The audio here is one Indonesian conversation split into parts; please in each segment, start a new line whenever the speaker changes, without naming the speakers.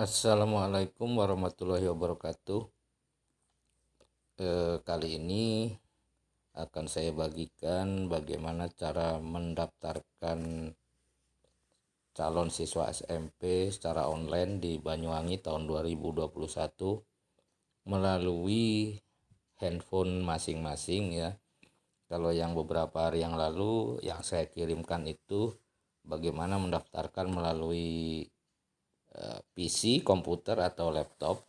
Assalamualaikum warahmatullahi wabarakatuh. Eh, kali ini akan saya bagikan bagaimana cara mendaftarkan calon siswa SMP secara online di Banyuwangi tahun 2021 melalui handphone masing-masing ya. Kalau yang beberapa hari yang lalu yang saya kirimkan itu bagaimana mendaftarkan melalui PC, komputer atau laptop.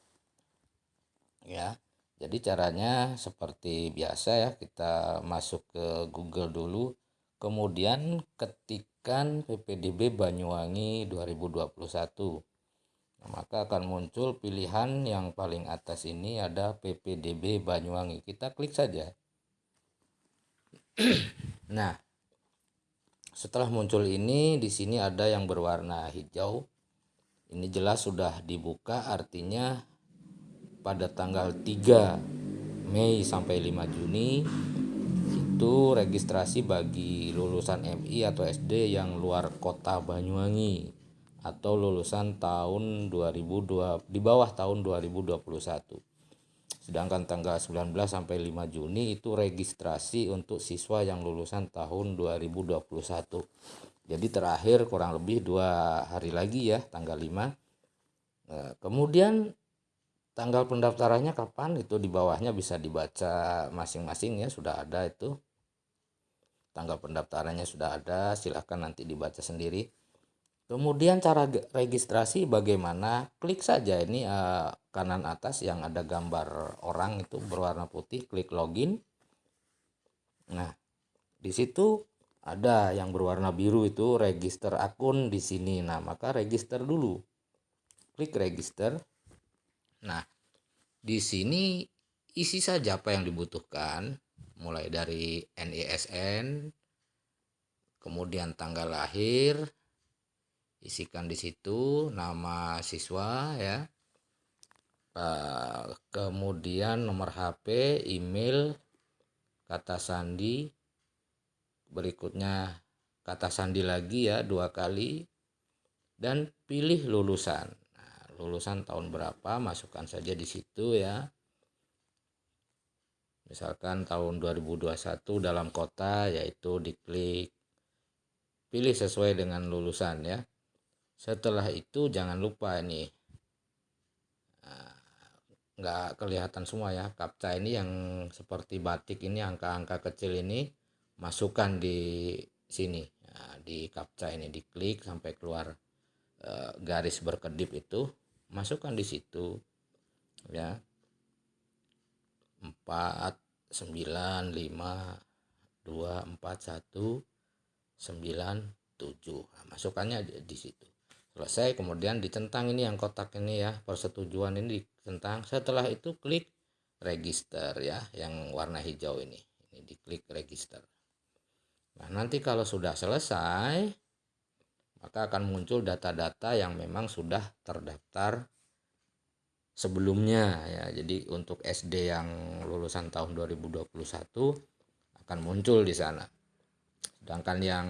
Ya. Jadi caranya seperti biasa ya, kita masuk ke Google dulu, kemudian ketikkan PPDB Banyuwangi 2021. Nah, maka akan muncul pilihan yang paling atas ini ada PPDB Banyuwangi. Kita klik saja. nah, setelah muncul ini di sini ada yang berwarna hijau ini jelas sudah dibuka artinya pada tanggal 3 Mei sampai 5 Juni itu registrasi bagi lulusan MI atau SD yang luar kota Banyuwangi atau lulusan tahun 2002 di bawah tahun 2021 sedangkan tanggal 19 sampai 5 Juni itu registrasi untuk siswa yang lulusan tahun 2021 jadi terakhir kurang lebih dua hari lagi ya tanggal 5 nah, kemudian tanggal pendaftarannya kapan? Itu di bawahnya bisa dibaca masing-masing ya sudah ada itu. Tanggal pendaftarannya sudah ada silahkan nanti dibaca sendiri. Kemudian cara registrasi bagaimana? Klik saja ini eh, kanan atas yang ada gambar orang itu berwarna putih klik login. Nah di situ ada yang berwarna biru itu register akun di sini. Nah, maka register dulu. Klik register. Nah, di sini isi saja apa yang dibutuhkan, mulai dari NISN, kemudian tanggal lahir, isikan di situ nama siswa ya. Kemudian nomor HP, email, kata sandi, berikutnya kata sandi lagi ya dua kali. Dan pilih lulusan. Nah, lulusan tahun berapa? Masukkan saja di situ ya. Misalkan tahun 2021 dalam kota yaitu diklik pilih sesuai dengan lulusan ya. Setelah itu jangan lupa ini. Nah, nggak kelihatan semua ya kapca ini yang seperti batik ini angka-angka kecil ini masukkan di sini. Nah, di captcha ini diklik sampai keluar e, garis berkedip itu masukkan di situ ya. 4 9 5 2 4 1 9 7 nah, masukkannya di, di situ. Selesai kemudian dicentang ini yang kotak ini ya persetujuan ini dicentang setelah itu klik register ya yang warna hijau ini. Ini diklik register Nah, nanti kalau sudah selesai, maka akan muncul data-data yang memang sudah terdaftar sebelumnya ya. Jadi untuk SD yang lulusan tahun 2021 akan muncul di sana. Sedangkan yang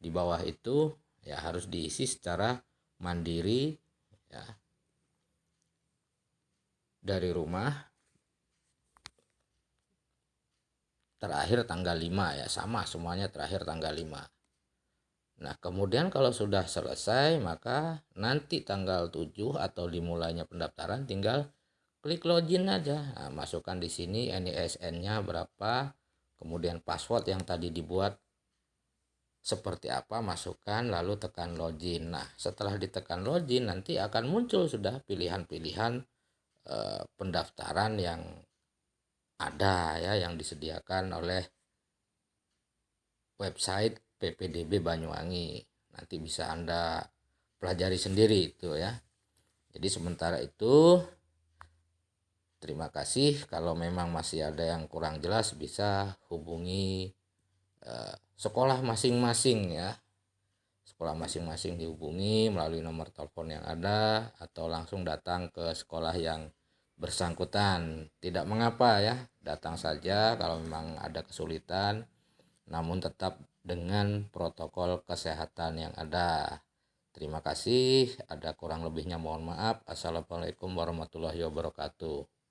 di bawah itu ya harus diisi secara mandiri ya dari rumah terakhir tanggal 5 ya sama semuanya terakhir tanggal 5 nah kemudian kalau sudah selesai maka nanti tanggal 7 atau dimulainya pendaftaran tinggal klik login aja. Nah, masukkan di sini NISN nya berapa kemudian password yang tadi dibuat seperti apa masukkan lalu tekan login. Nah setelah ditekan login nanti akan muncul sudah pilihan-pilihan eh, pendaftaran yang ada ya yang disediakan oleh website PPDB Banyuwangi. Nanti bisa Anda pelajari sendiri itu ya. Jadi sementara itu terima kasih kalau memang masih ada yang kurang jelas bisa hubungi eh, sekolah masing-masing ya. Sekolah masing-masing dihubungi melalui nomor telepon yang ada atau langsung datang ke sekolah yang bersangkutan. Tidak mengapa ya, datang saja kalau memang ada kesulitan, namun tetap dengan protokol kesehatan yang ada. Terima kasih. Ada kurang lebihnya mohon maaf. Assalamualaikum warahmatullahi wabarakatuh.